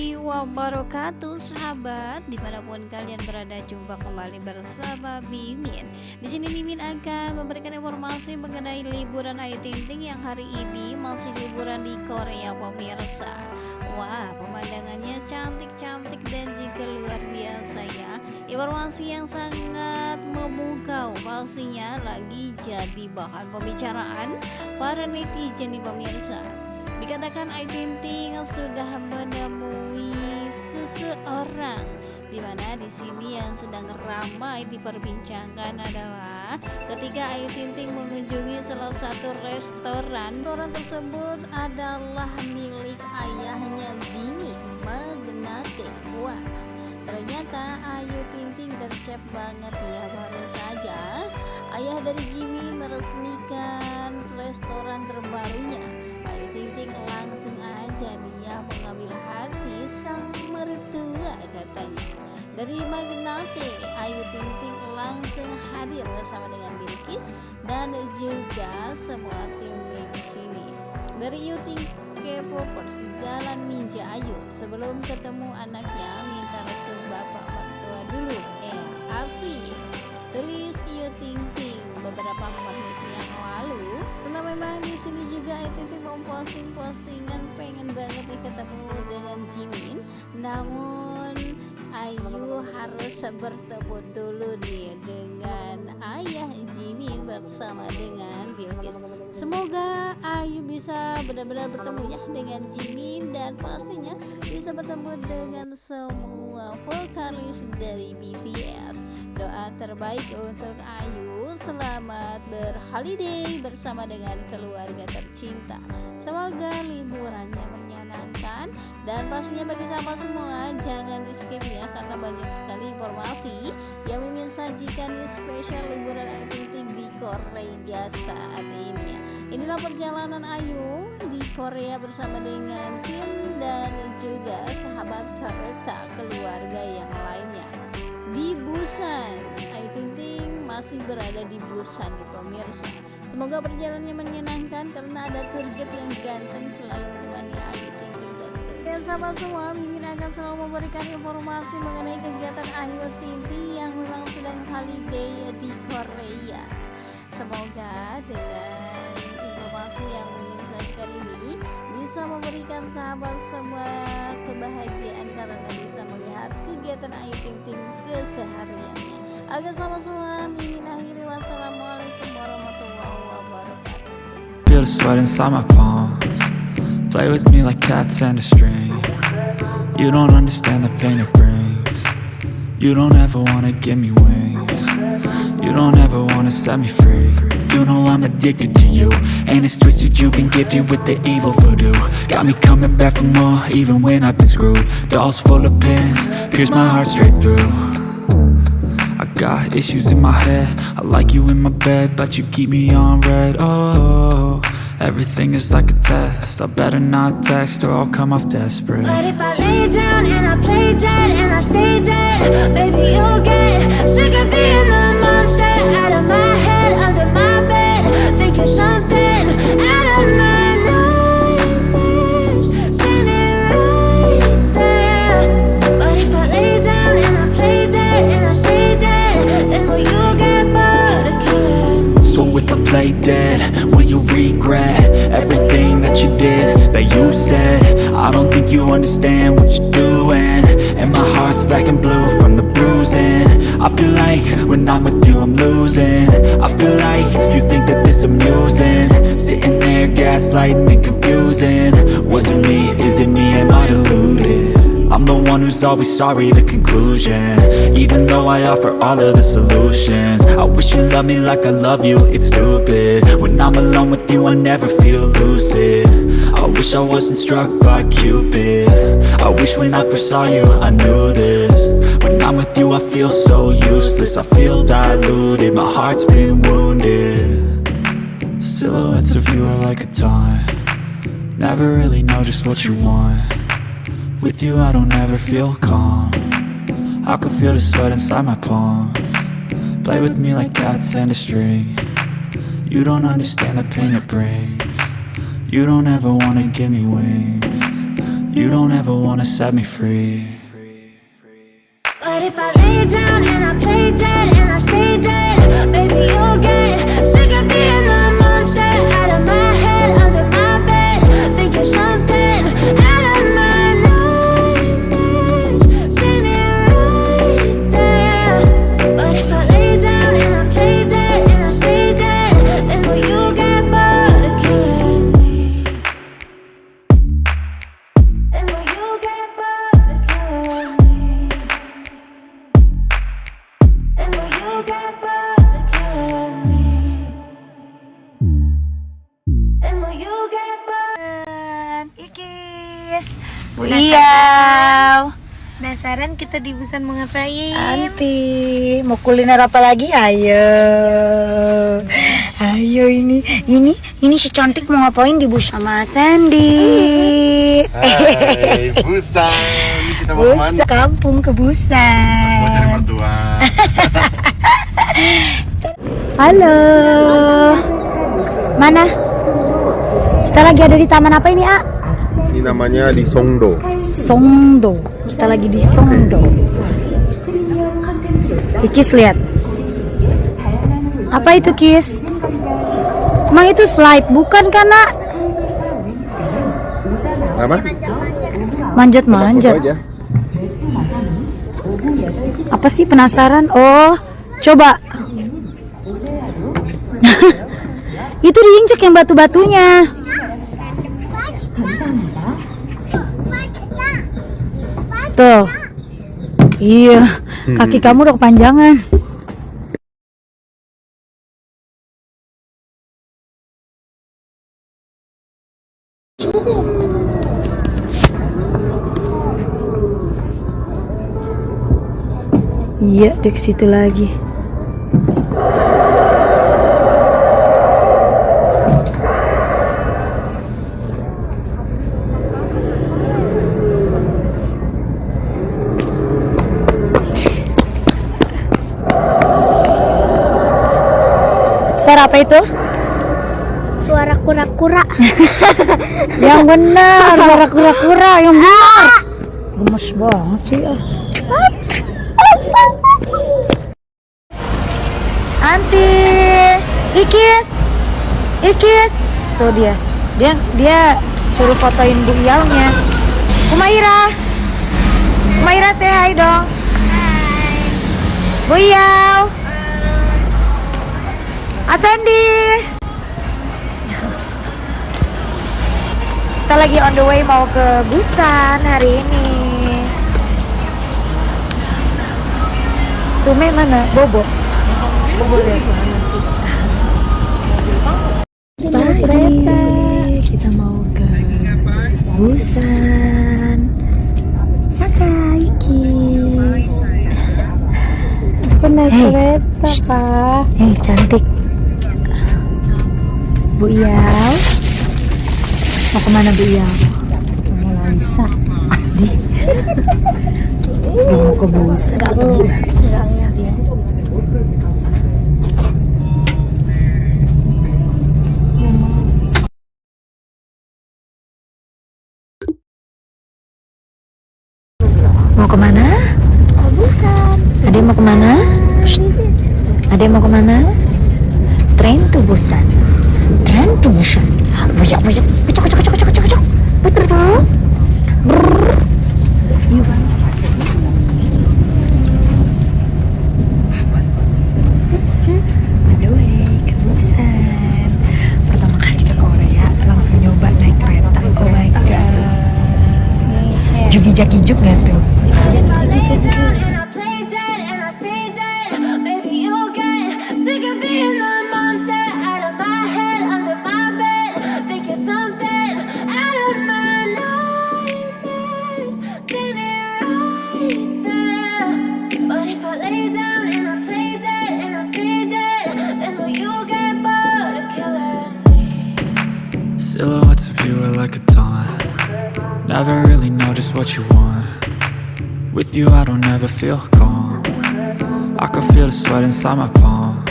warahmatullahi wabarakatuh Sahabat. Di mana pun kalian berada jumpa kembali bersama Mimin. Di sini Mimin akan memberikan informasi mengenai liburan Ayu Ting Ting yang hari ini masih liburan di Korea pemirsa. Wah pemandangannya cantik-cantik dan juga luar biasa ya. Informasi yang sangat memukau pastinya lagi jadi bahan pembicaraan para netizen nih pemirsa Dikatakan Ayu Ting Ting sudah menemui seseorang di mana di sini yang sedang ramai diperbincangkan adalah ketika Ayu Ting Ting mengunjungi salah satu restoran. Restoran tersebut adalah milik ayahnya Jimmy Magnate. Wah ternyata Ayu Ting Ting gercep banget ya baru saja. Ayah dari Jimmy meresmikan restoran terbarunya. Ayu Ting Ting langsung aja dia mengambil hati sang mertua katanya. Dari Magnate Ayu Ting Ting langsung hadir bersama dengan Bilkis dan juga semua tim di sini. Dari Ayu Ting K-popers Jalan Ninja Ayu. Sebelum ketemu anaknya minta restu bapak mertua dulu. Eh Arsi tulis Ayu Ting Ting. Beberapa menit yang lalu karena memang di sini juga Ayu memposting postingan pengen banget nih ketemu dengan Jimin. Namun Ayu harus bertemu dulu nih dengan ayah Jimin bersama dengan Bilkis semoga Ayu bisa benar-benar bertemu ya dengan Jimin dan pastinya bisa bertemu dengan semua vokalis dari BTS doa terbaik untuk Ayu. Selamat berholiday bersama dengan keluarga tercinta. Semoga liburannya menyenangkan. Dan pastinya bagi sahabat semua jangan di skip ya karena banyak sekali informasi yang ingin sajikan di spesial liburan Ayu Ting Ting di Korea saat ini inilah perjalanan Ayu di Korea bersama dengan tim dan juga sahabat serta keluarga yang lainnya di Busan. Ayu Ting Ting masih berada di Busan nih pemirsa. Semoga perjalanannya menyenangkan karena ada target yang ganteng selalu menemani Ayu Ting Ting tentu dan sahabat semua Mimin akan selalu memberikan informasi mengenai kegiatan Ayu Ting yang memang sedang holiday di Korea. Semoga dengan informasi yang Mimin sajikan ini bisa memberikan sahabat semua kebahagiaan karena bisa melihat kegiatan Ayu Ting Ting kesehariannya. Agar sama semua mimin akhiri wassalamualaikum warahmatullahi wabarakatuh. Feel Play with me like cats and a string. You don't understand the pain it brings. You don't ever wanna give me wings You don't ever wanna set me free. You know I'm addicted to you And it's twisted you've been gifted with the evil voodoo. Got me coming back for more even when I've been screwed. Dolls full of pins, pierce my heart straight through. I got issues in my head. I like you in my bed But you keep me on red. Oh, everything is like a test. I better not text or I'll come off desperate. But if I lay down and I play dead and I stay dead Baby you'll get sick of being the monster Out of my head, under my bed. Thinking something Play dead, will you regret Everything that you did, that you said? I don't think you understand what you're doing. And my heart's black and blue from the bruising. I feel like when I'm with you I'm losing. I feel like you think that this amusing. Sitting there gaslighting and confusing. Was it me, is it me, am I deluded? I'm the one who's always sorry, the conclusion. Even though I offer all of the solutions. I wish you loved me like I love you, it's stupid. When I'm alone with you, I never feel lucid. I wish I wasn't struck by Cupid. I wish when I first saw you, I knew this. When I'm with you, I feel so useless. I feel diluted, my heart's been wounded. Silhouettes of you are like a taunt. Never really know just what you want with you I don't ever feel calm. I can feel the sweat inside my palm. Play with me like cats and a string. You don't understand the pain it brings. You don't ever wanna give me wings. You don't ever wanna set me free. But if I Di Busan mau ngapain? Anti, mau kuliner apa lagi? Ayo, ayo ini, ini, ini si cantik mau ngapain di bus sama Sandy? Hai, Busan. Kita mau Busan, ke mana? kampung ke Mau cari Busan. mertua. Halo, mana? Kita lagi ada di taman apa ini, A? Ini namanya di Songdo. Songdo. Kita lagi di Songdo. Ikis lihat. Apa itu Kis? Emang itu slide bukan kan nak? Apa? Manjat-manjat. Apa sih penasaran? Oh, coba. itu diinjek yang batu-batunya. Tuh. Iya, kaki kamu udah kepanjangan. Iya, ke situ lagi. Suara apa itu? Suara kura-kura. Yang benar, suara kura-kura yang benar. Gemes banget sih ah. Anti, Ikis, Ikis, tuh dia, dia dia suruh fotoin Bu Iyaunya. Umaira, Umaira say hi dong. Bu Iyau, Asendi. Kita lagi on the way mau ke Busan hari ini. Sume mana? Bobo. Bobo Pagi kita mau ke Busan. Kakak Ikis. Aku naik Hey. kereta, Pak Hei cantik. Bu Iyau. Mau ke mana Bu Iyau? Mau Lalisa Di. mau ke atau gimana? Mau ke mana? Ade mau ke mana? Ade mau ke mana? Train to Busan. Buyak buyak. Kecok kecok kecok kecok kecok. Betul tuh. Brrr. Yuk. On the what you want. With you I don't ever feel calm. I can feel the sweat inside my palms.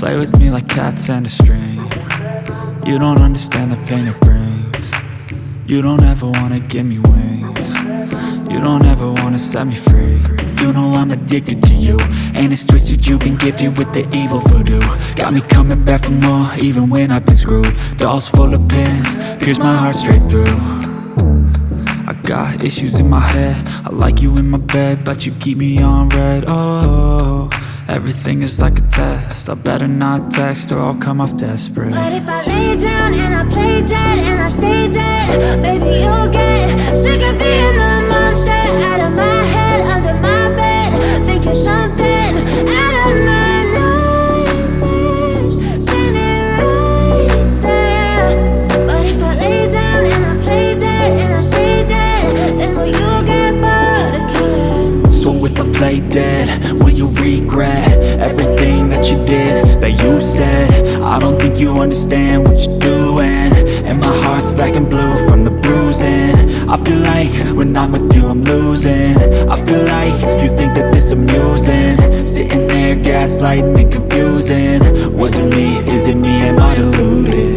Play with me like cats and a string. You don't understand the pain it brings. You don't ever wanna give me wings. You don't ever wanna set me free. You know I'm addicted to you. And it's twisted you've been gifted with the evil voodoo. Got me coming back for more even when I've been screwed. Dolls full of pins, pierce my heart straight through got issues in my head. I like you in my bed But you keep me on red. Oh, everything is like a test. I better not text or I'll come off desperate. But if I lay down and I play dead and I stay dead, baby, you'll get sick of being the black and blue from the bruising I feel like when I'm with you I'm losing I feel like you think that this amusing Sitting there gaslighting and confusing Was it me? Is it me? Am I deluded?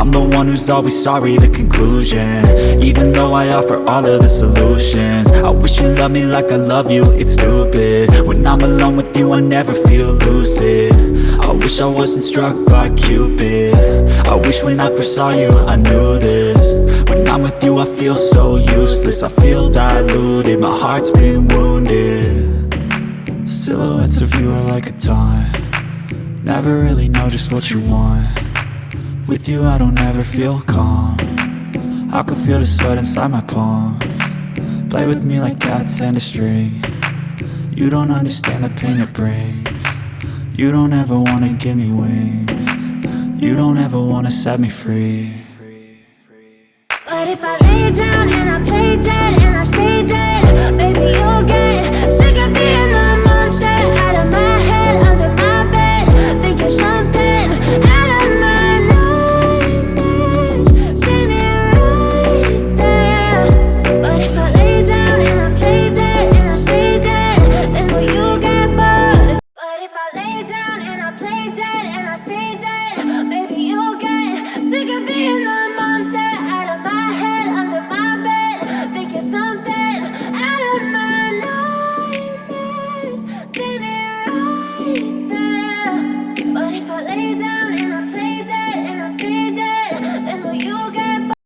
I'm the one who's always sorry, the conclusion. Even though I offer all of the solutions. I wish you loved me like I love you, it's stupid. When I'm alone with you, I never feel lucid. I wish I wasn't struck by Cupid. I wish when I first saw you, I knew this. When I'm with you, I feel so useless. I feel diluted, my heart's been wounded. Silhouettes of you are like a taunt. Never really know just what you want with you I don't ever feel calm. I can feel the sweat inside my palm. Play with me like cats and a string. You don't understand the pain it brings. You don't ever wanna give me wings. You don't ever wanna set me free. But if I lay down and I play dead